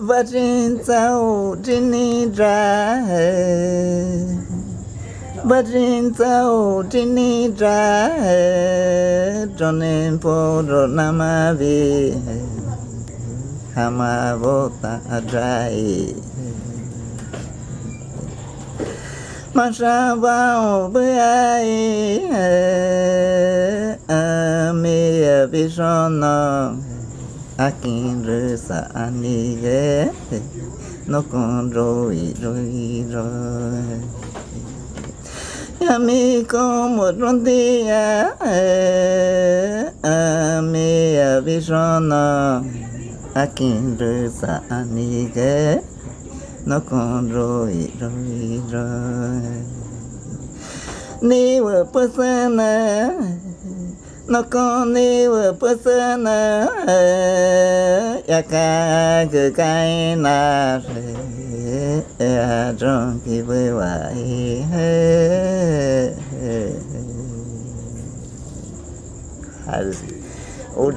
và trên sao trên ni ra và trên sao trên ni ra cho nên phố rô nam a vi. Hama vô ta rai. Mà ra vào bữa ai. À mi vi son Ame Vishona Akin Resa Anige No Kondroi Roi Roi Yami como Rondia Ame Vishona Akin Resa Anige No Kondroi Roi Roi Ni were persona nó có nếu person ya ka cái cái na ya trong khi với vậy hay ôi